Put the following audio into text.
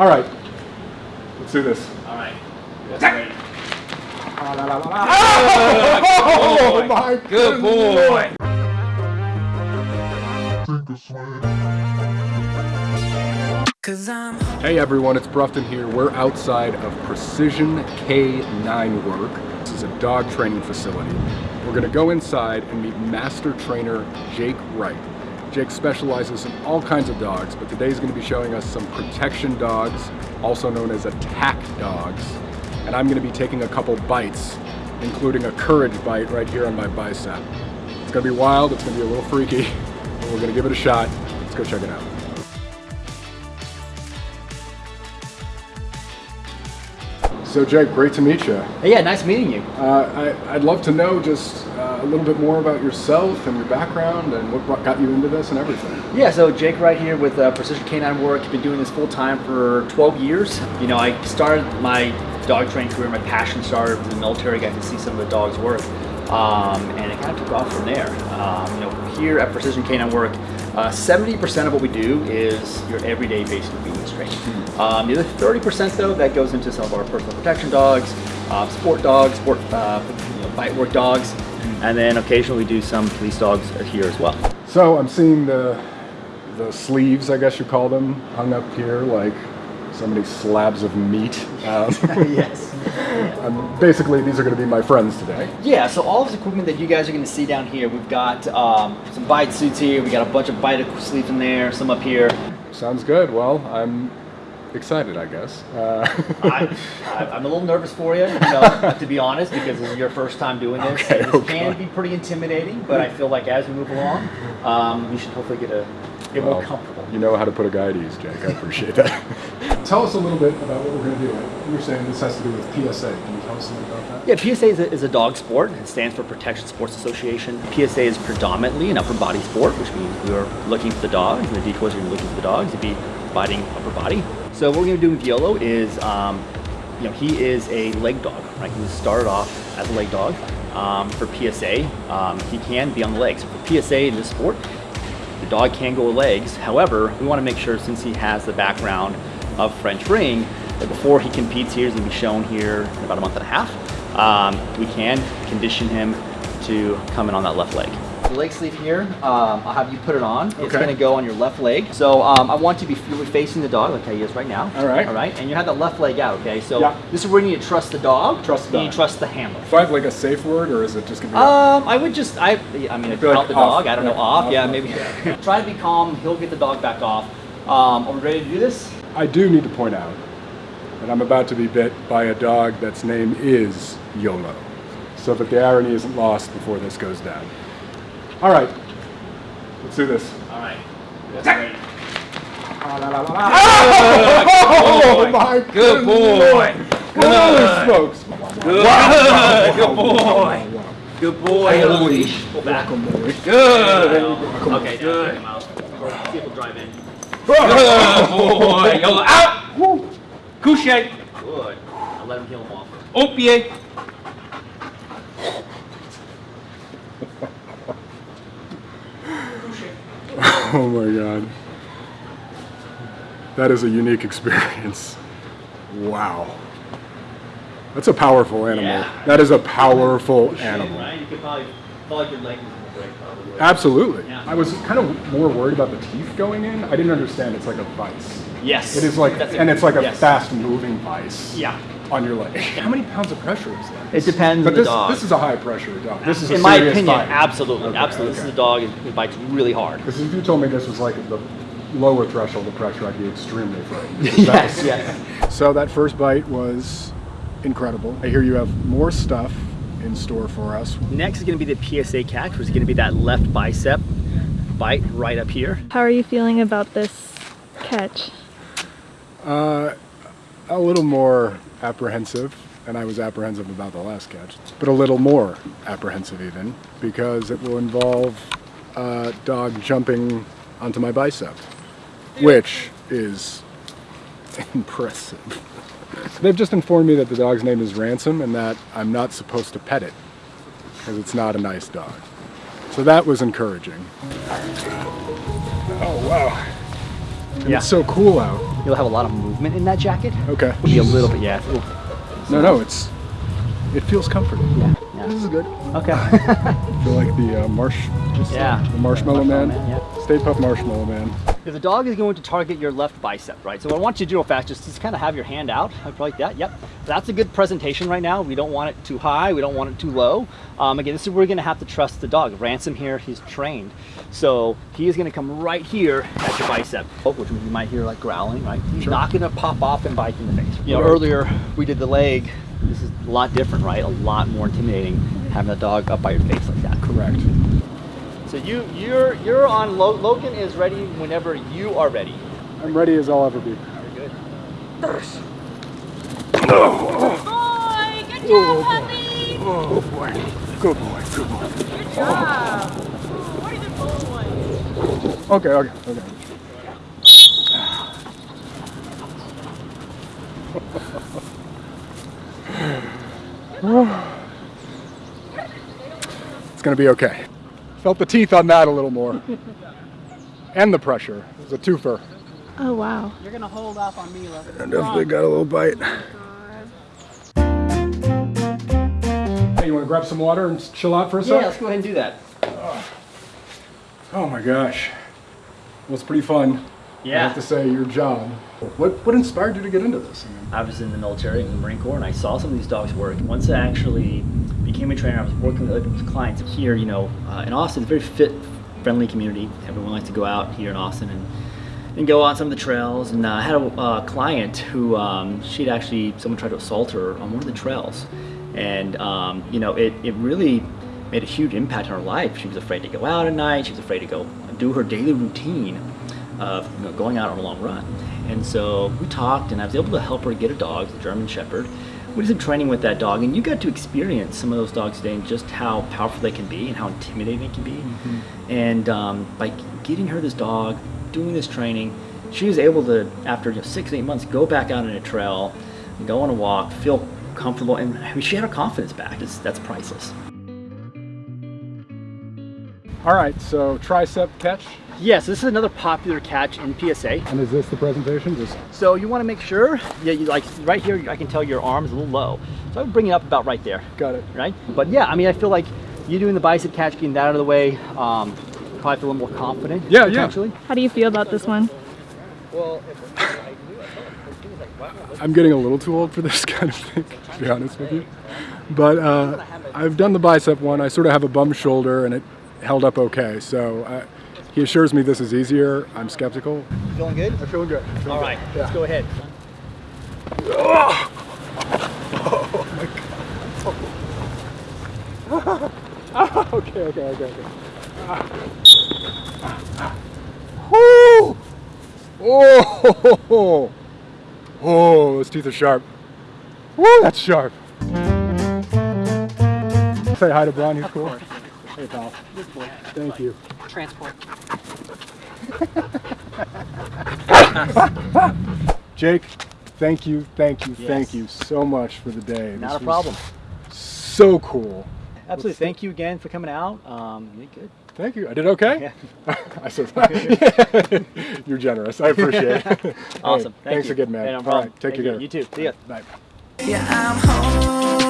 All right, let's do this. All right. That's ready. Oh my Good boy. Hey everyone, it's Brufton here. We're outside of Precision K9 Work. This is a dog training facility. We're gonna go inside and meet master trainer Jake Wright. Jake specializes in all kinds of dogs, but today he's gonna be showing us some protection dogs, also known as attack dogs. And I'm gonna be taking a couple bites, including a courage bite right here on my bicep. It's gonna be wild, it's gonna be a little freaky, but we're gonna give it a shot. Let's go check it out. So Jake, great to meet you. Yeah, nice meeting you. Uh, I, I'd love to know just uh, a little bit more about yourself and your background and what brought- got you into this and everything. Yeah, so Jake right here with uh, Precision Canine Work. Been doing this full time for 12 years. You know, I started my dog training career. My passion started in the military. Got to see some of the dogs work, um, and it kind of took off from there. Um, you know, here at Precision Canine Work, uh, 70% of what we do is your everyday basic obedience training. Um, the other 30% though, that goes into some of our personal protection dogs, uh, sport dogs, sport uh, you know, bite work dogs, and then occasionally we do some police dogs here as well. So I'm seeing the the sleeves, I guess you call them, hung up here like so many slabs of meat. Um, yes. um, basically, these are going to be my friends today. Yeah, so all of this equipment that you guys are going to see down here, we've got um, some bite suits here, we got a bunch of bite sleeves in there, some up here. Sounds good. Well, I'm excited, I guess. Uh, I, I'm a little nervous for you, you know, to be honest, because this is your first time doing this. Okay, this oh can be pretty intimidating, but I feel like as we move along, um, we should hopefully get a get more well, comfortable. You know how to put a guy at ease, Jake. I appreciate that. tell us a little bit about what we're going to do. You're saying this has to do with PSA. Can you tell us something about that? Yeah, PSA is a, is a dog sport. It stands for Protection Sports Association. PSA is predominantly an upper body sport, which means we are looking for the dogs, and the decoys are looking for the dogs to be biting upper body. So what we're going to do with Yolo is, um, you know, he is a leg dog, right? He was started off as a leg dog. Um, for PSA, um, he can be on the legs. For PSA in this sport, the dog can go legs. However, we want to make sure since he has the background of French ring, that before he competes here, he's to be shown here in about a month and a half. Um, we can condition him to come in on that left leg. The leg sleeve here, um, I'll have you put it on. It's Okay. going to go on your left leg. So um, I want you to be facing the dog like how he is right now. All right. All right. And you have that left leg out, okay? So Yeah. this is where you need to trust the dog. Trust the and you dog. trust the handler. Do I have like a safe word, or is it just going to be? Um, I would just, I, I mean, feel like the off, dog. I don't know, off. off, yeah, off, maybe. yeah. Try to be calm. He'll get the dog back off. Um, are we ready to do this? I do need to point out that I'm about to be bit by a dog that's name is YOLO, so that the irony isn't lost before this goes down. All right, let's do this. All right. That's ready. Oh my Good boy. Holy smokes! Good. Good boy. Good boy, Louis. Pull back. Good. Okay, now Good. take him out. See if he'll drive in. Good boy. Yolo out. Couche. Good. I'll let him heel him off. Au Oh my god. That is a unique experience. Wow. That's a powerful animal. Yeah. That is a powerful animal. Right? You could probably feel your leg was going break probably. Absolutely. Yeah. I was kind of more worried about the teeth going in. I didn't understand it's like a vice. Yes. It is like, That's and it's like a yes. fast moving vice Yeah. on your leg. How many pounds of pressure is that? It depends But on the this, dog. this is a high pressure dog. This is a In my opinion, fight. absolutely, Okay, absolutely. This is a dog who bites really hard. Because if you told me this was like the lower threshold of pressure, I'd be extremely frightened. yes, yes. So that first bite was incredible. I hear you have more stuff in store for us. Next is going to be the PSA catch, which is going to be that left bicep bite right up here. How are you feeling about this catch? Uh, a little more apprehensive, and I was apprehensive about the last catch, but a little more apprehensive even, because it will involve a dog jumping onto my bicep, which is impressive. They've just informed me that the dog's name is Ransom and that I'm not supposed to pet it, because it's not a nice dog. So that was encouraging. Oh wow. And Yeah. it's so cool out. You'll have a lot of movement in that jacket. Okay. It'll Be a little bit, yeah. Ooh, No, no, it's it feels comforting. yeah, This is good. Okay. I feel like the uh, marsh, just Yeah. the marshmallow, Marshmallow man. Man, yeah. Stay puft marshmallow man. If the dog is going to target your left bicep, right? So what I want you to do real fast, just, just kind of have your hand out, like that. Yep. That's a good presentation right now. We don't want it too high. We don't want it too low. Um, again, this is where we're going to have to trust the dog. Ransom here, he's trained. So he is going to come right here at your bicep, oh, which you might hear like growling, right? He's not going to pop off and bite you in the face. You know, earlier we did the leg. This is a lot different, right? A lot more intimidating having the dog up by your face like that. Correct. So you, you're, you're on, Lo- Logan is ready whenever you are ready. I'm ready as I'll ever be. Very good. Boy, good job, puppy. Oh boy. Good boy. Good boy. Good job. What is the boy? Okay. Okay. Okay. It's gonna be okay. Felt the teeth on that a little more. and the pressure. It was a twofer. Oh wow. You're gonna hold off on Mila. I definitely got a little bite. Oh, hey, you wanna grab some water and chill out for a Yeah, sec? let's go ahead and do that. Oh, oh my gosh. Well, it's pretty fun. I Yeah. have to say, your job. What what inspired you to get into this? I mean, I was in the military, in the Marine Corps, and I saw some of these dogs work. Once I actually became a trainer, I was working with other clients here, you know, uh, in Austin, it's a very fit, friendly community. Everyone likes to go out here in Austin and, and go on some of the trails. And uh, I had a uh, client who, um, she'd actually, someone tried to assault her on one of the trails. And, um, you know, it, it really made a huge impact on her life. She was afraid to go out at night. She was afraid to go do her daily routine of you know, going out on a long run. And so we talked, and I was able to help her get a dog, the German Shepherd. We did some training with that dog, and you got to experience some of those dogs today and just how powerful they can be and how intimidating they can be. And um, by getting her this dog, doing this training, she was able to, after you know, six, eight months, go back out on a trail, go on a walk, feel comfortable, and I mean, she had her confidence back. It's, that's priceless. All right. So tricep catch, Yes, this is another popular catch in PSA. and is this the presentation? Just So you want to make sure, yeah, you like right here, I can tell your arm is a little low. So I would bring it up about right there, got it. right? But yeah, I mean, I feel like you doing the bicep catch, getting that out of the way, um, probably feel a little more confident. Yeah, yeah. How do you feel about this one? Well, I'm getting a little too old for this kind of thing, to be honest with you. But uh, I've done the bicep one. I sort of have a bum shoulder, and it held up okay. So uh, he assures me this is easier. I'm skeptical. Feeling good? I'm feeling good. I'm feeling All good. right, Yeah. let's go ahead. okay, okay, okay, okay. Woo! Oh, oh, those teeth are sharp. Woo, that's sharp. Say hi to Brian, he's cool. Hey, pal. Good boy. Thank you. Transport. Jake, thank you, thank you, thank you so much for the day. Not This a problem. So cool. Absolutely. Thank you again for coming out. Um, you did good. Thank you. I did okay? Yeah. I said, you're generous. I appreciate it. Hey, Awesome. Thank thanks you. again, man. Hey, no All problem. right, take Thank care. You. you too. See ya. Bye. Yeah, I'm home.